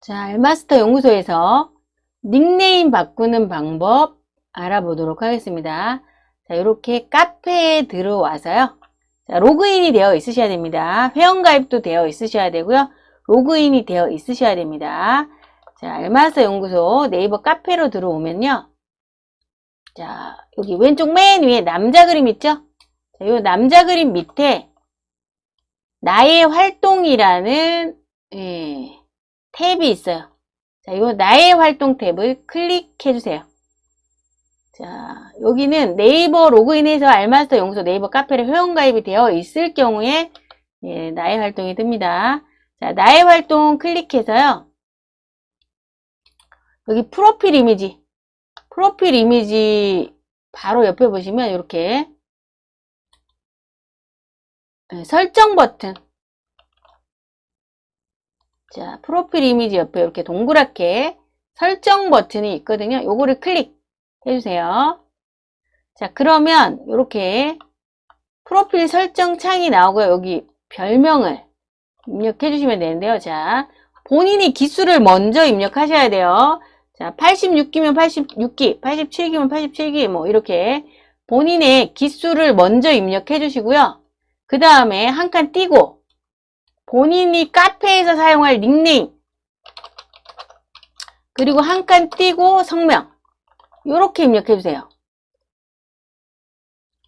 자, 알마스터 연구소에서 닉네임 바꾸는 방법 알아보도록 하겠습니다. 자, 이렇게 카페에 들어와서요. 자, 로그인이 되어 있으셔야 됩니다. 회원가입도 되어 있으셔야 되고요. 로그인이 되어 있으셔야 됩니다. 자, 알마스터 연구소 네이버 카페로 들어오면요. 자, 여기 왼쪽 맨 위에 남자 그림 있죠? 자, 이 남자 그림 밑에 나의 활동이라는 예, 탭이 있어요. 자, 이 나의 활동 탭을 클릭해 주세요. 자, 여기는 네이버 로그인해서 알마스터 연구소 네이버 카페에 회원가입이 되어 있을 경우에 예, 나의 활동이 뜹니다. 자, 나의 활동 클릭해서요. 여기 프로필 이미지, 프로필 이미지 바로 옆에 보시면 이렇게 예, 설정 버튼 자, 프로필 이미지 옆에 이렇게 동그랗게 설정 버튼이 있거든요. 요거를 클릭해 주세요. 자, 그러면 이렇게 프로필 설정 창이 나오고요. 여기 별명을 입력해 주시면 되는데요. 자, 본인이 기수를 먼저 입력하셔야 돼요. 자, 86기면 86기, 87기면 87기, 뭐, 이렇게 본인의 기수를 먼저 입력해 주시고요. 그 다음에 한 칸 띄고, 본인이 카페에서 사용할 닉네임, 그리고 한 칸 띄고 성명, 이렇게 입력해 주세요.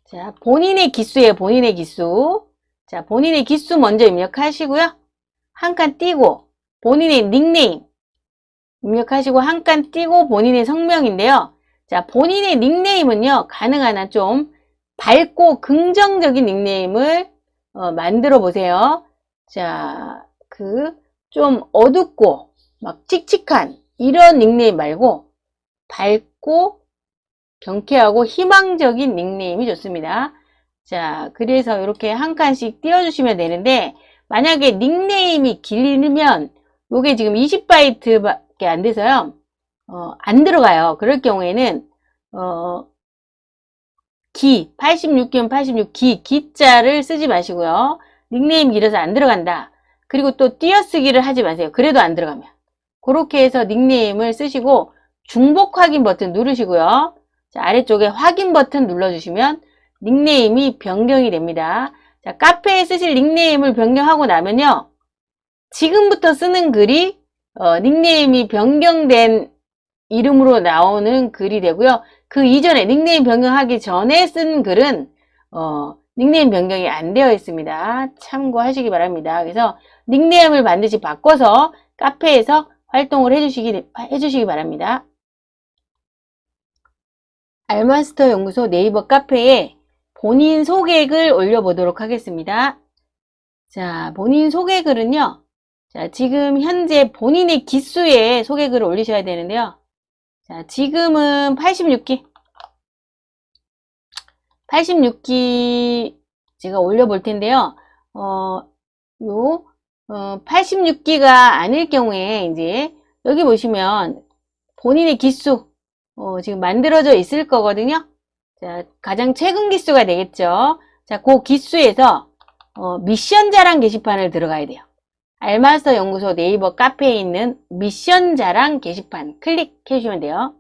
자, 본인의 기수예요, 본인의 기수. 자, 본인의 기수 먼저 입력하시고요. 한 칸 띄고, 본인의 닉네임, 입력하시고 한 칸 띄고 본인의 성명인데요. 자, 본인의 닉네임은요, 가능한 한 좀 밝고 긍정적인 닉네임을 어, 만들어 보세요. 자, 그 좀 어둡고 막 칙칙한 이런 닉네임 말고 밝고 경쾌하고 희망적인 닉네임이 좋습니다. 자, 그래서 이렇게 한 칸씩 띄워주시면 되는데 만약에 닉네임이 길면 요게 지금 20바이트밖에 안 돼서요. 어, 안 들어가요. 그럴 경우에는 어, 기, 86기면 86기, 기자를 쓰지 마시고요. 닉네임 길어서 안 들어간다. 그리고 또 띄어쓰기를 하지 마세요. 그래도 안 들어가면. 그렇게 해서 닉네임을 쓰시고 중복 확인 버튼 누르시고요. 자, 아래쪽에 확인 버튼 눌러주시면 닉네임이 변경이 됩니다. 자, 카페에 쓰실 닉네임을 변경하고 나면요. 지금부터 쓰는 글이 어, 닉네임이 변경된 이름으로 나오는 글이 되고요. 그 이전에 닉네임 변경하기 전에 쓴 글은 어, 닉네임 변경이 안 되어 있습니다. 참고하시기 바랍니다. 그래서 닉네임을 반드시 바꿔서 카페에서 활동을 해주시기, 해주시기 바랍니다. 알마스터 연구소 네이버 카페에 본인 소개글 올려보도록 하겠습니다. 자, 본인 소개글은요. 자, 지금 현재 본인의 기수에 소개글을 올리셔야 되는데요. 자, 지금은 86기. 86기 제가 올려볼 텐데요. 어, 요, 어, 86기가 아닐 경우에 이제 여기 보시면 본인의 기수, 어, 지금 만들어져 있을 거거든요. 자, 가장 최근 기수가 되겠죠. 자, 그 기수에서 어, 미션 자랑 게시판을 들어가야 돼요. 알마스터 연구소 네이버 카페에 있는 미션 자랑 게시판 클릭해 주시면 돼요.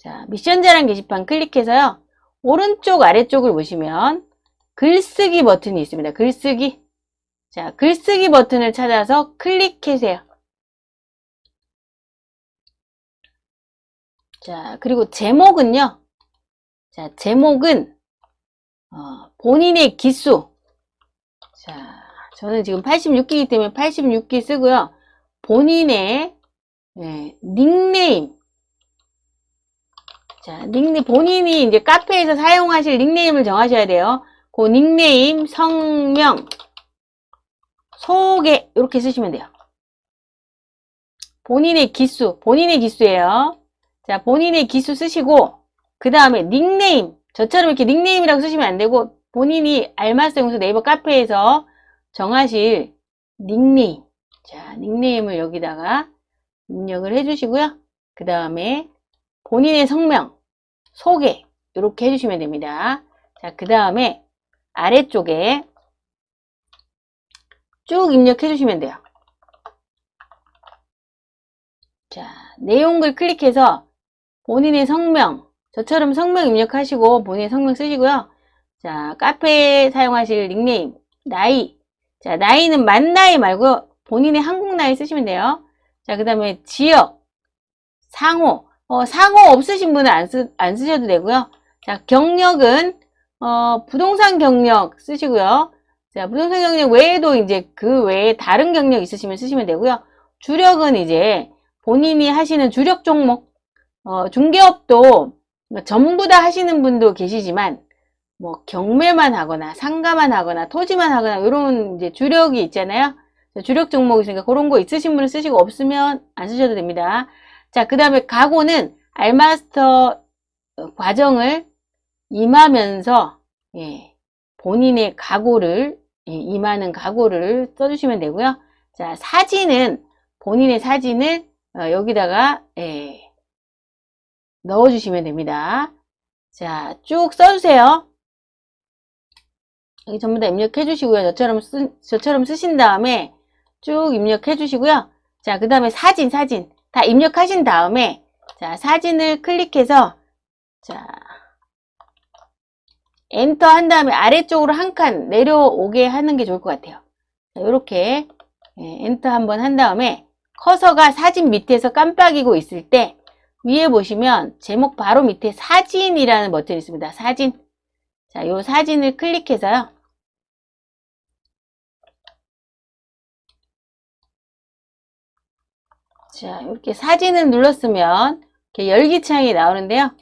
자, 미션 자랑 게시판 클릭해서요. 오른쪽 아래쪽을 보시면 글쓰기 버튼이 있습니다. 글쓰기. 자, 글쓰기 버튼을 찾아서 클릭해주세요. 자, 그리고 제목은요. 자, 제목은 어, 본인의 기수. 자, 저는 지금 86기이기 때문에 86기 쓰고요. 본인의 네, 닉네임. 자, 닉네임, 본인이 이제 카페에서 사용하실 닉네임을 정하셔야 돼요. 그 닉네임, 성명, 소개, 이렇게 쓰시면 돼요. 본인의 기수, 본인의 기수예요. 자, 본인의 기수 쓰시고, 그 다음에 닉네임, 저처럼 이렇게 닉네임이라고 쓰시면 안 되고, 본인이 알마스 용서 네이버 카페에서 정하실 닉네임. 자, 닉네임을 여기다가 입력을 해주시고요. 그 다음에 본인의 성명, 소개 이렇게 해주시면 됩니다. 자, 그 다음에 아래쪽에 쭉 입력해 주시면 돼요. 자, 내용글 클릭해서 본인의 성명, 저처럼 성명 입력하시고 본인의 성명 쓰시고요. 자, 카페에 사용하실 닉네임, 나이. 자, 나이는 만 나이 말고 본인의 한국 나이 쓰시면 돼요. 자, 그 다음에 지역, 상호. 어, 상호 없으신 분은 안, 쓰, 안 쓰셔도 되고요. 자, 경력은 어, 부동산 경력 쓰시고요. 자, 부동산 경력 외에도 이제 그 외에 다른 경력 있으시면 쓰시면 되고요. 주력은 이제 본인이 하시는 주력 종목, 어, 중개업도 전부 다 하시는 분도 계시지만, 뭐, 경매만 하거나, 상가만 하거나, 토지만 하거나, 이런 이제 주력이 있잖아요. 주력 종목이 있으니까 그런 거 있으신 분은 쓰시고 없으면 안 쓰셔도 됩니다. 자, 그 다음에 각오는 알마스터 과정을 임하면서, 예, 본인의 각오를, 예, 임하는 각오를 써주시면 되고요. 자, 사진은, 본인의 사진을 어, 여기다가, 예, 넣어주시면 됩니다. 자, 쭉 써주세요. 여기 전부 다 입력해 주시고요. 저처럼 쓰, 저처럼 쓰신 다음에 쭉 입력해 주시고요. 자, 그 다음에 사진, 사진. 다 입력하신 다음에, 자, 사진을 클릭해서, 자, 엔터 한 다음에 아래쪽으로 한 칸 내려오게 하는 게 좋을 것 같아요. 자, 이렇게 예, 엔터 한번 한 다음에 커서가 사진 밑에서 깜빡이고 있을 때 위에 보시면 제목 바로 밑에 사진이라는 버튼이 있습니다. 사진. 자, 요 사진을 클릭해서요. 자, 이렇게 사진을 눌렀으면 이렇게 열기창이 나오는데요.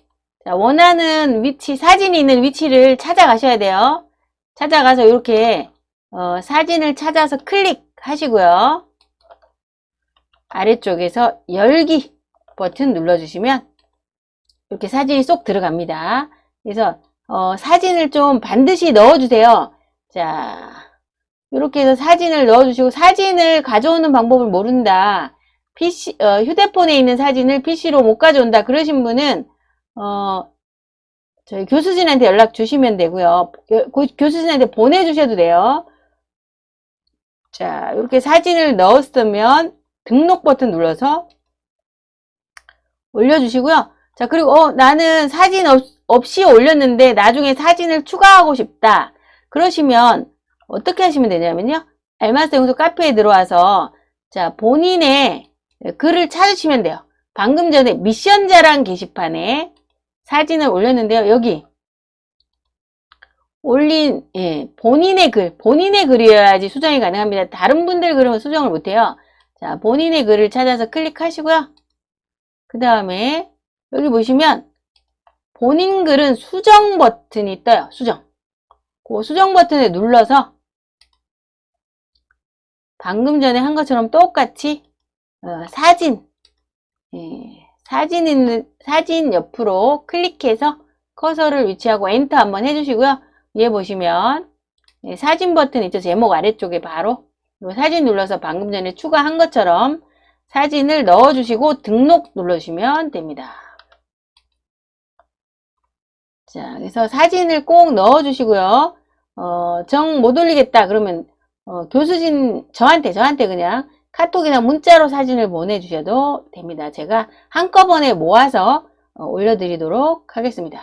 자, 원하는 위치, 사진이 있는 위치를 찾아가셔야 돼요. 찾아가서 이렇게 어, 사진을 찾아서 클릭하시고요. 아래쪽에서 열기 버튼 눌러주시면 이렇게 사진이 쏙 들어갑니다. 그래서 어, 사진을 좀 반드시 넣어주세요. 자, 이렇게 해서 사진을 넣어주시고 사진을 가져오는 방법을 모른다. PC, 어, 휴대폰에 있는 사진을 PC로 못 가져온다. 그러신 분은 어, 저희 교수진한테 연락 주시면 되고요. 교수진한테 보내주셔도 돼요. 자, 이렇게 사진을 넣었으면 등록 버튼 눌러서 올려주시고요. 자, 그리고 어, 나는 사진 없, 없이 올렸는데 나중에 사진을 추가하고 싶다. 그러시면 어떻게 하시면 되냐면요. 알마스 영소 카페에 들어와서 자, 본인의 글을 찾으시면 돼요. 방금 전에 미션 자랑 게시판에 사진을 올렸는데요. 여기 올린 예, 본인의 글, 본인의 글이어야지 수정이 가능합니다. 다른 분들 글은 수정을 못해요. 자, 본인의 글을 찾아서 클릭하시고요. 그 다음에 여기 보시면 본인 글은 수정 버튼이 떠요. 수정. 그 수정 버튼을 눌러서 방금 전에 한 것처럼 똑같이 어, 사진 예, 사진 있는 사진 옆으로 클릭해서 커서를 위치하고 엔터 한번 해주시고요. 위에 보시면 예, 사진 버튼 있죠. 제목 아래쪽에 바로 사진 눌러서 방금 전에 추가한 것처럼 사진을 넣어주시고 등록 눌러주시면 됩니다. 자, 그래서 사진을 꼭 넣어주시고요. 어, 정 못 올리겠다 그러면 어, 교수진 저한테 저한테 그냥 카톡이나 문자로 사진을 보내주셔도 됩니다. 제가 한꺼번에 모아서 어, 올려드리도록 하겠습니다.